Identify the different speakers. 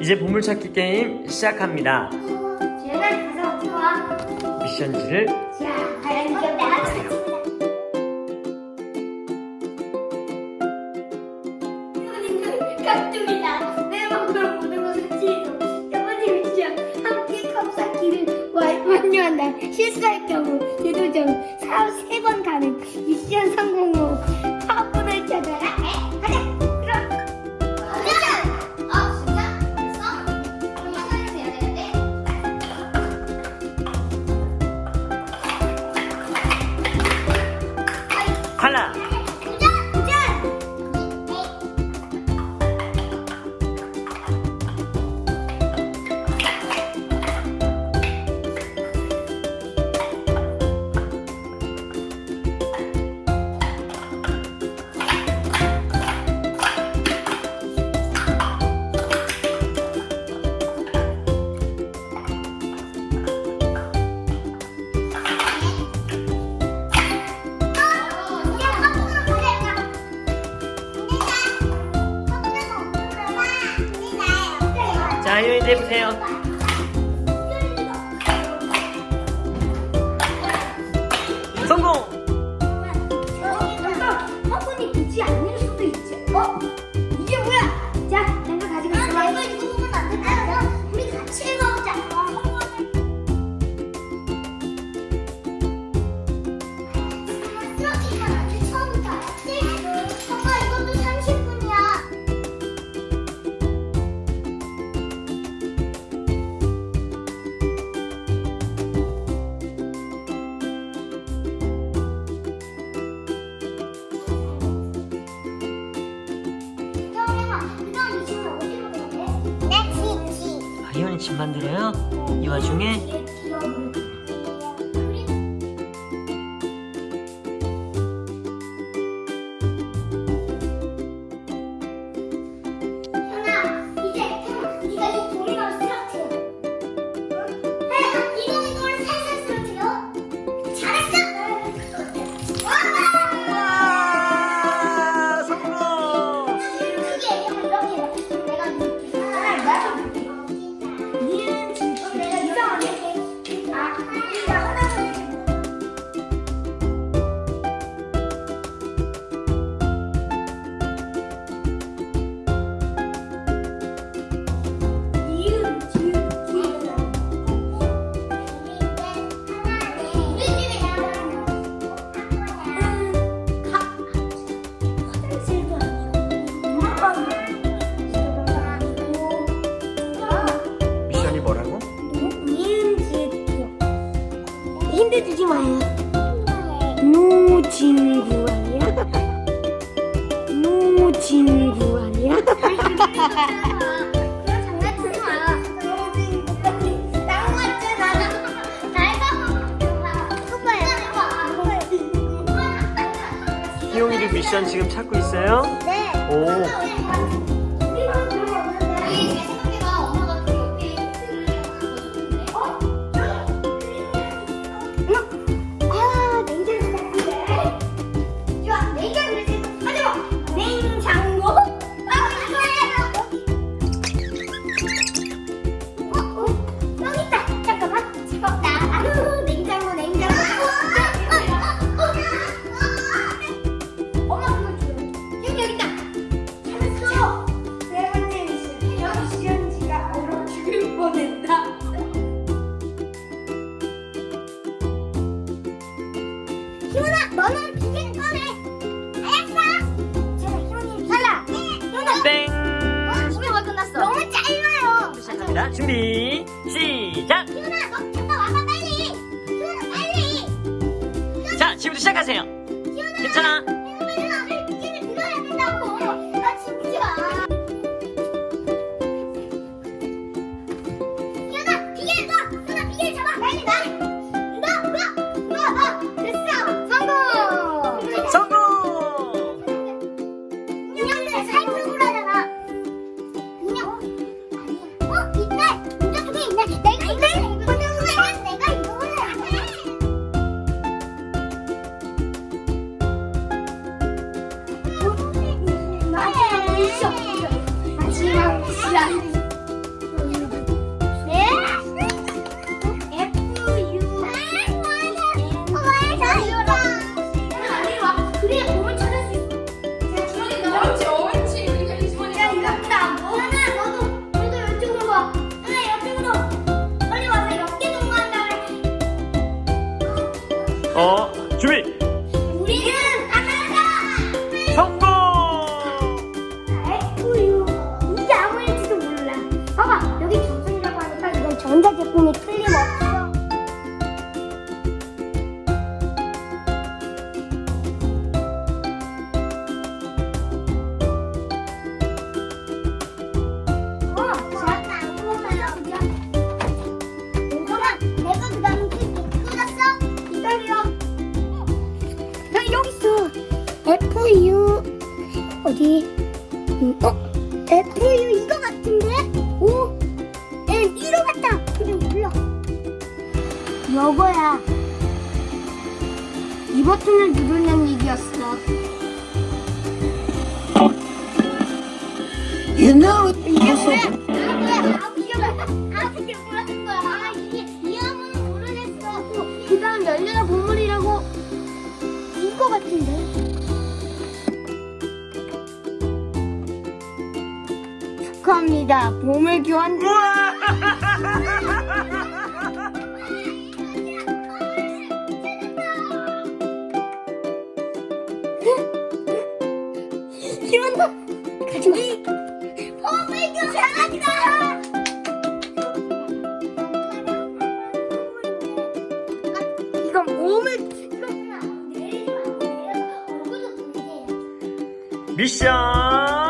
Speaker 1: 이제 보물찾기 게임 시작합니다.
Speaker 2: 주연아 가서 좋아.
Speaker 1: 미션지를
Speaker 2: 자 과연 기억나 실수할 경우 대도전 3번 가능 미션 성공 후 많이
Speaker 1: 힘내보세요. 김치만 드려요. 이 와중에
Speaker 2: 힘들지 마요. 노진구 아니야? 노진구 아니야?
Speaker 1: 희용이를 미션 지금 찾고 있어요?
Speaker 2: 네.
Speaker 1: 오. 준비 시작!
Speaker 2: 시훈아 너 잠깐 와봐 빨리! 시훈아 빨리!
Speaker 1: 자 지금부터 시작하세요.
Speaker 2: 시훈아.
Speaker 1: 괜찮아? 제품이 틀림없어. 어, 그 어디? 음, 어? 여거야. 이 버튼을 누르는 얘기였어.
Speaker 3: You know it.
Speaker 1: 이게 뭐야? 아 뭐야? 아 이게 뭐야? 아 이게 뭐라는 거야? 아 이게 이 함은 모르겠어. 그 다음 열려라 보물이라고 이거 같은데? 축하합니다. 보물 교환. 가지마. 보물 교환한다. 이건 몸을.
Speaker 4: 미션